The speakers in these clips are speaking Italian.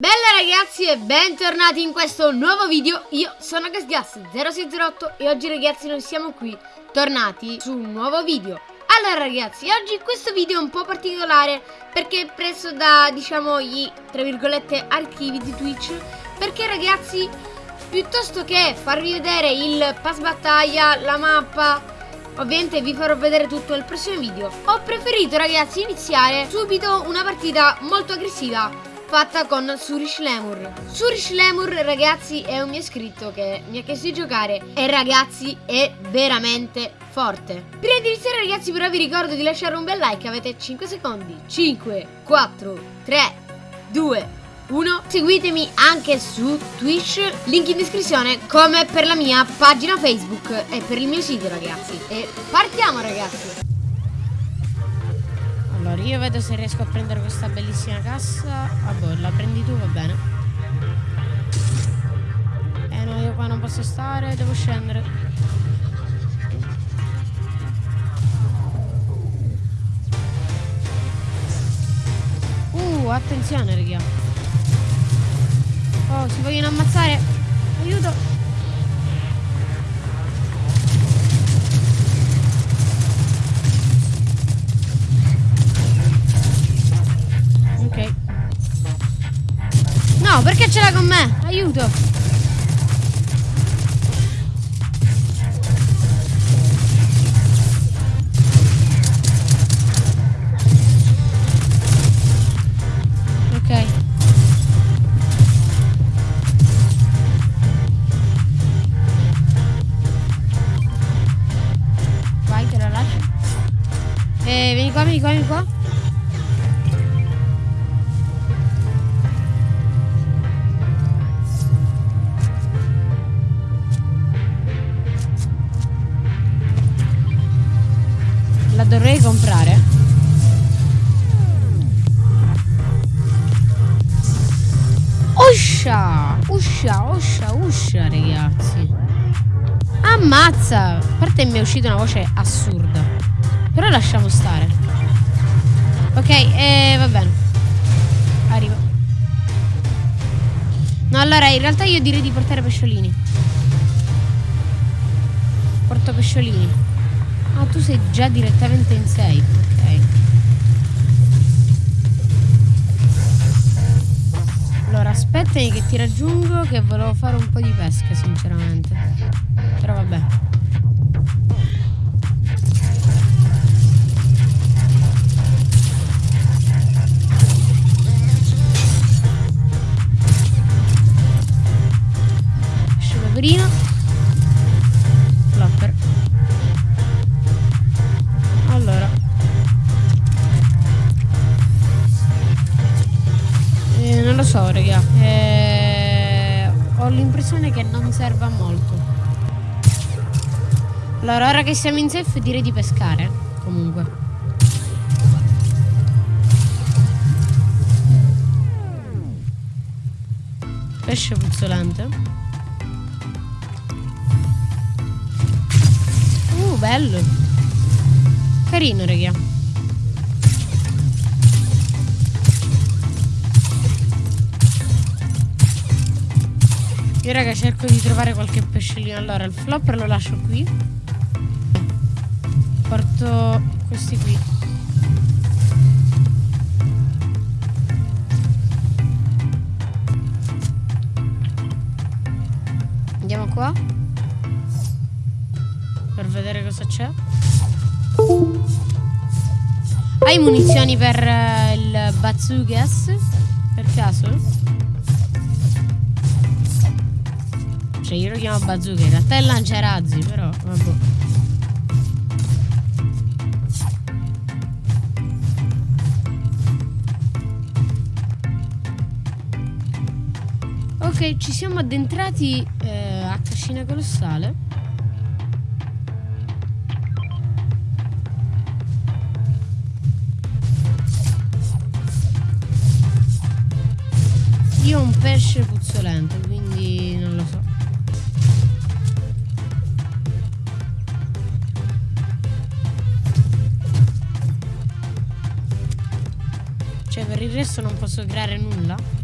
Bella ragazzi e bentornati in questo nuovo video, io sono GasGas0608 e oggi ragazzi noi siamo qui, tornati su un nuovo video. Allora ragazzi, oggi questo video è un po' particolare perché è preso da, diciamo, gli, tra virgolette, archivi di Twitch. Perché ragazzi, piuttosto che farvi vedere il pass battaglia, la mappa, Ovviamente vi farò vedere tutto nel prossimo video. Ho preferito ragazzi iniziare subito una partita molto aggressiva fatta con Surish Lemur. Surish Lemur, ragazzi, è un mio iscritto che mi ha chiesto di giocare e ragazzi è veramente forte. Prima di iniziare ragazzi però vi ricordo di lasciare un bel like, avete 5 secondi. 5, 4, 3, 2, 1. Seguitemi anche su Twitch, link in descrizione, come per la mia pagina Facebook e per il mio sito ragazzi. E partiamo ragazzi! Allora, io vedo se riesco a prendere questa bellissima cassa. Vabbè, la prendi tu, va bene. Eh no, io qua non posso stare, devo scendere. Uh, attenzione, raga. Oh, si vogliono ammazzare. Aiuto. L'ha con me? Aiuto. Dovrei comprare? Uscia Uscia, uscia, uscia ragazzi. Ammazza. A parte mi è uscita una voce assurda. Però lasciamo stare. Ok, eh, va bene. Arrivo. No, allora in realtà io direi di portare pesciolini. Porto pesciolini Ah, tu sei già direttamente in safe, ok. Allora, aspettami che ti raggiungo che volevo fare un po' di pesca, sinceramente. Però vabbè. Allora, ora che siamo in safe direi di pescare. Comunque. Pesce puzzolente. Uh, bello. Carino, raga. Io raga cerco di trovare qualche pesciolino Allora il flopper lo lascio qui Porto questi qui Andiamo qua Per vedere cosa c'è Hai munizioni per uh, il bazookas? Per caso? Cioè io lo chiamo bazooka, in realtà è lanciarazzi, però vabbè. Ok, ci siamo addentrati eh, a Cascina Colossale. Io ho un pesce puzzolente, quindi non lo so. Cioè per il resto non posso creare nulla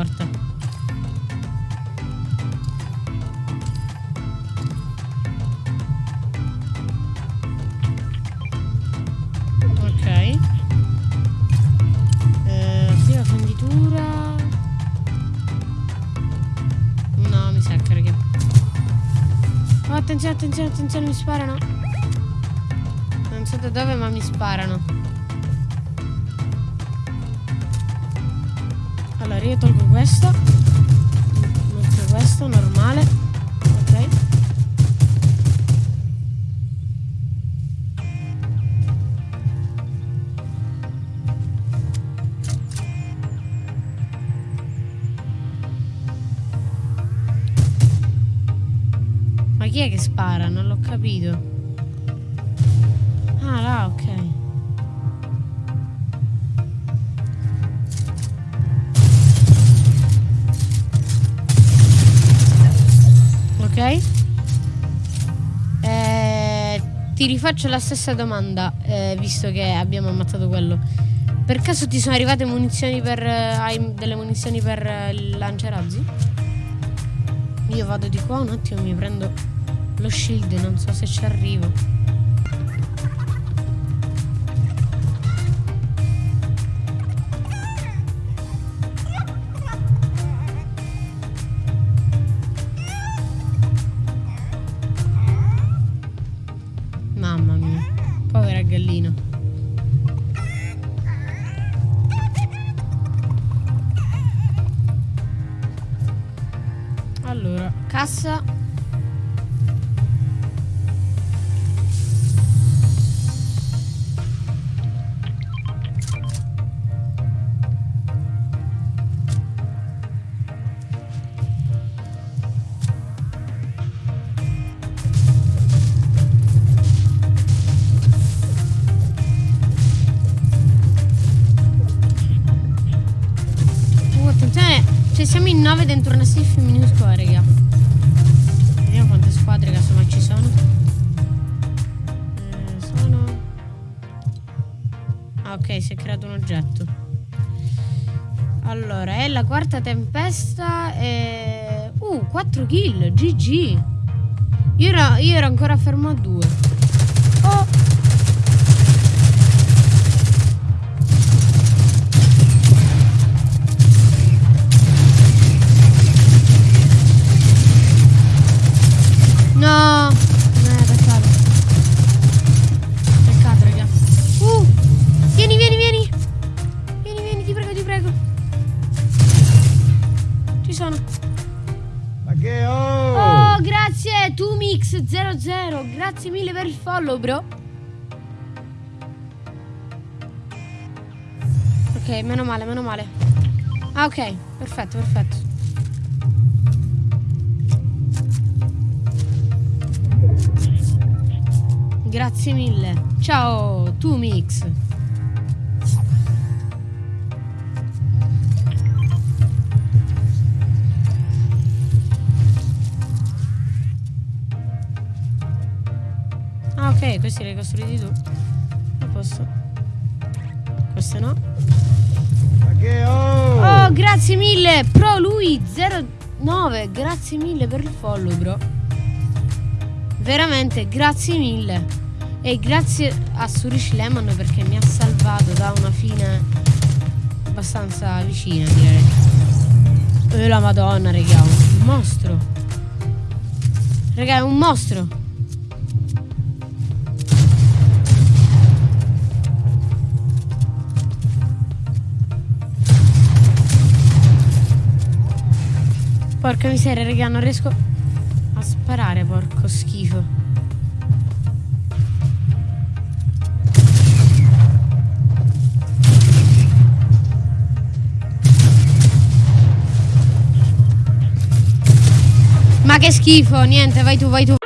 Scorta. Ok. Eh, prima fenditura. No, mi sa che raga. Oh, attenzione, attenzione, attenzione, mi sparano. Non so da dove, ma mi sparano. Allora io tolgo questo. Metto questo normale. Ok. Ma chi è che spara? Non l'ho capito. Ah là ok Ok. Eh, ti rifaccio la stessa domanda, eh, visto che abbiamo ammazzato quello. Per caso ti sono arrivate munizioni per. eh, hai delle munizioni per eh, il lanciarazzi? Io vado di qua un attimo, mi prendo lo shield, non so se ci arrivo. Cassa. Uh, attenzione, cioè siamo in 9 dentro una safe minuscola, raga. Sono. Eh, sono... Ah, ok, si è creato un oggetto. Allora, è la quarta tempesta e... Uh, 4 kill, GG. Io ero, io ero ancora fermo a 2. Oh! No! Eh, peccato. Peccato, raga. Uh! Vieni, vieni, vieni! Vieni, vieni, ti prego, ti prego. Ci sono. Ma che oh! Oh, grazie, Tumix00. Grazie mille per il follow, bro. Ok, meno male, meno male. Ah, ok, perfetto, perfetto. Grazie mille. Ciao, Tumix. Ah, ok, questi li hai costruiti tu. A posto. Questo no. Oh! Oh, grazie mille. Pro lui 09. Grazie mille per il follow, bro. Veramente, grazie mille. E grazie a Surish Lemon perché mi ha salvato da una fine abbastanza vicina, direi. E la madonna, raga, un mostro. Raga, è un mostro. Porca miseria, raga, non riesco sparare, porco schifo. Ma che schifo, niente, vai tu, vai tu.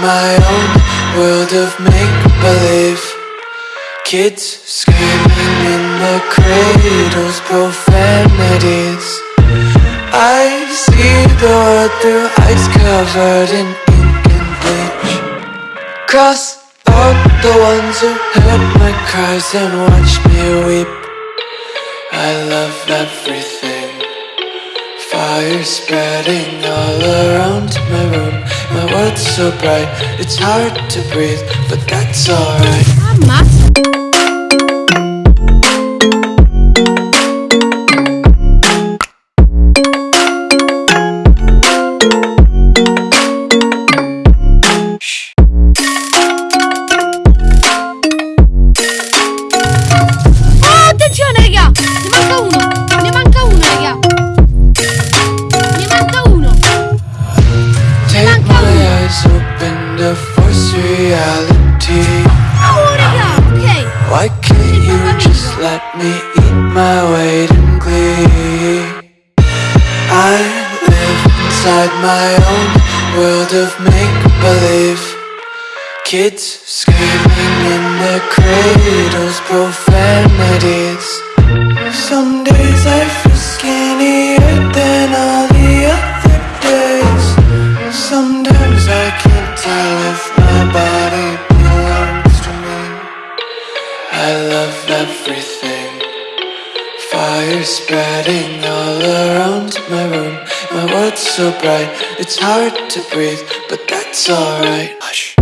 My own world of make believe. Kids screaming in the cradles, profanities. I see the world through eyes covered in ink and bleach. Cross out the ones who heard my cries and watched me weep. I love everything. Fire spreading all around my room. My world's so bright, it's hard to breathe, but that's alright. Force reality. Oh, raga! Ok! Why can't you just let me eat my weight in glee? I live inside my own world of make believe. Kids screaming in their cradles, profanities. Some days I feel skinnier than all so bright, it's hard to breathe, but that's alright. Hush.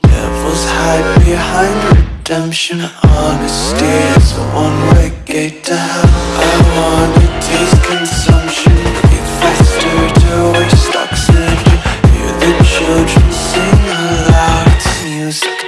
Devils hide behind redemption. Honesty is a one-way gate to hell. I wanna taste consumption, breathe faster to waste oxygen. Hear the children sing aloud. It's music